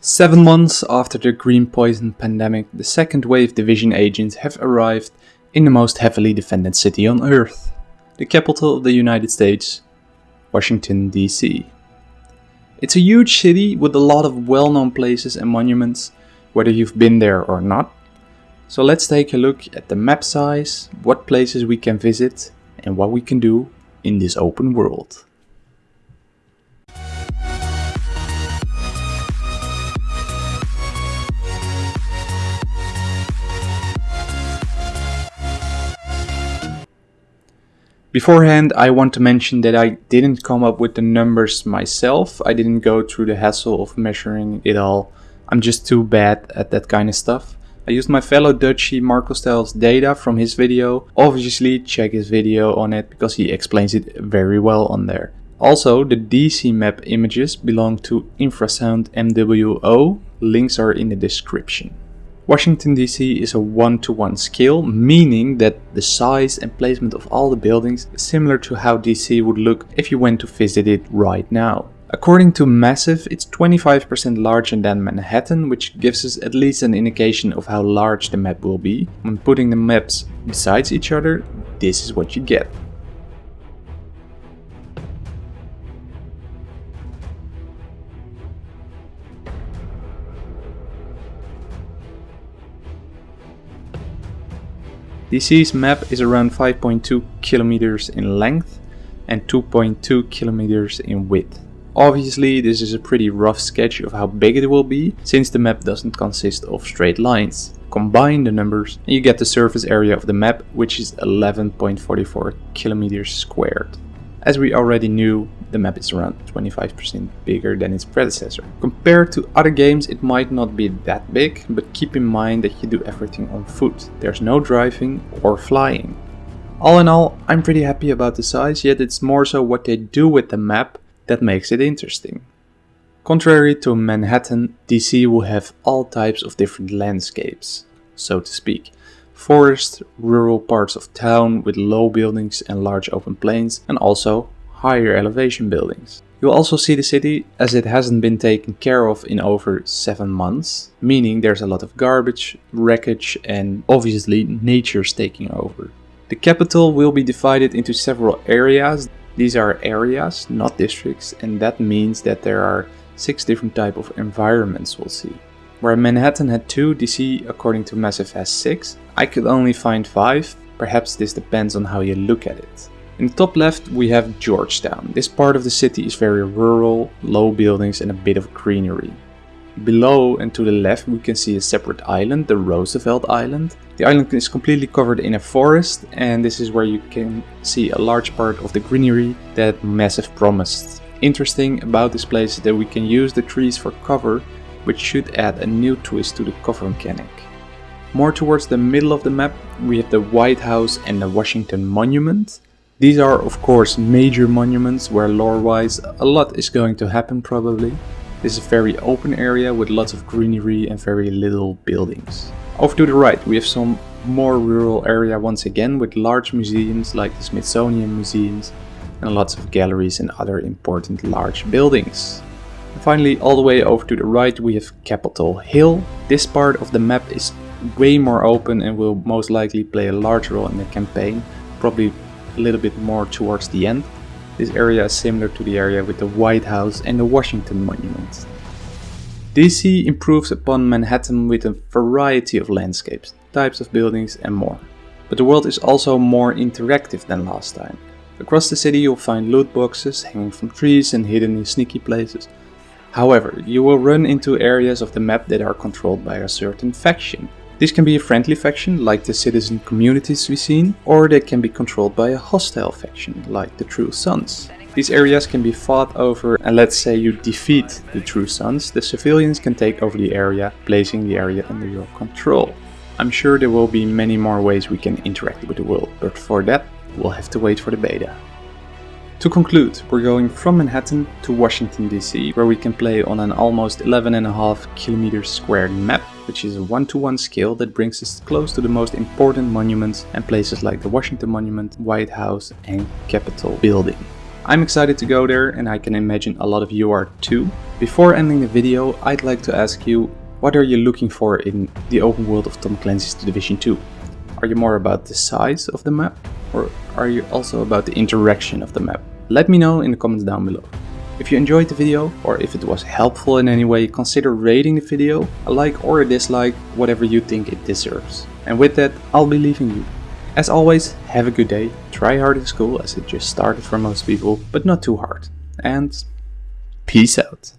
Seven months after the green poison pandemic, the second wave division agents have arrived in the most heavily defended city on earth, the capital of the United States, Washington DC. It's a huge city with a lot of well-known places and monuments, whether you've been there or not. So let's take a look at the map size, what places we can visit, and what we can do in this open world. Beforehand, I want to mention that I didn't come up with the numbers myself. I didn't go through the hassle of measuring it all. I'm just too bad at that kind of stuff. I used my fellow Dutchie Marco Stylez data from his video. Obviously check his video on it because he explains it very well on there. Also, the DC map images belong to Infrasound MWO. Links are in the description. Washington DC is a one-to-one -one scale, meaning that the size and placement of all the buildings is similar to how DC would look if you went to visit it right now. According to Massive, it's 25% larger than Manhattan, which gives us at least an indication of how large the map will be. When putting the maps besides each other, this is what you get. DC's map is around 5.2 kilometers in length and 2.2 kilometers in width. Obviously this is a pretty rough sketch of how big it will be since the map doesn't consist of straight lines. Combine the numbers and you get the surface area of the map which is 11.44 kilometers squared. As we already knew, the map is around 25% bigger than its predecessor. Compared to other games it might not be that big, but keep in mind that you do everything on foot. There's no driving or flying. All in all, I'm pretty happy about the size, yet it's more so what they do with the map that makes it interesting. Contrary to Manhattan, DC will have all types of different landscapes, so to speak forest, rural parts of town with low buildings and large open plains, and also higher elevation buildings. You'll also see the city as it hasn't been taken care of in over 7 months, meaning there's a lot of garbage, wreckage and obviously nature's taking over. The capital will be divided into several areas. These are areas, not districts, and that means that there are 6 different type of environments we'll see. Where Manhattan had 2, DC according to Massive has 6. I could only find 5, perhaps this depends on how you look at it. In the top left we have Georgetown. This part of the city is very rural, low buildings and a bit of greenery. Below and to the left we can see a separate island, the Roosevelt Island. The island is completely covered in a forest and this is where you can see a large part of the greenery that Massive promised. Interesting about this place is that we can use the trees for cover which should add a new twist to the cover mechanic. More towards the middle of the map we have the White House and the Washington Monument. These are of course major monuments where lore-wise a lot is going to happen probably. This is a very open area with lots of greenery and very little buildings. Off to the right we have some more rural area once again with large museums like the Smithsonian museums and lots of galleries and other important large buildings. Finally, all the way over to the right we have Capitol Hill. This part of the map is way more open and will most likely play a large role in the campaign, probably a little bit more towards the end. This area is similar to the area with the White House and the Washington Monument. DC improves upon Manhattan with a variety of landscapes, types of buildings and more. But the world is also more interactive than last time. Across the city you'll find loot boxes hanging from trees and hidden in sneaky places, However, you will run into areas of the map that are controlled by a certain faction. This can be a friendly faction, like the citizen communities we've seen, or they can be controlled by a hostile faction, like the True Sons. These areas can be fought over and let's say you defeat the True Sons, the civilians can take over the area, placing the area under your control. I'm sure there will be many more ways we can interact with the world, but for that we'll have to wait for the beta. To conclude, we're going from Manhattan to Washington DC, where we can play on an almost 11.5 kilometers squared map, which is a one-to-one -one scale that brings us close to the most important monuments and places like the Washington Monument, White House and Capitol Building. I'm excited to go there and I can imagine a lot of you are too. Before ending the video, I'd like to ask you, what are you looking for in the open world of Tom Clancy's Division 2? Are you more about the size of the map, or are you also about the interaction of the map? Let me know in the comments down below. If you enjoyed the video, or if it was helpful in any way, consider rating the video, a like or a dislike, whatever you think it deserves. And with that, I'll be leaving you. As always, have a good day, try hard in school as it just started for most people, but not too hard. And peace out.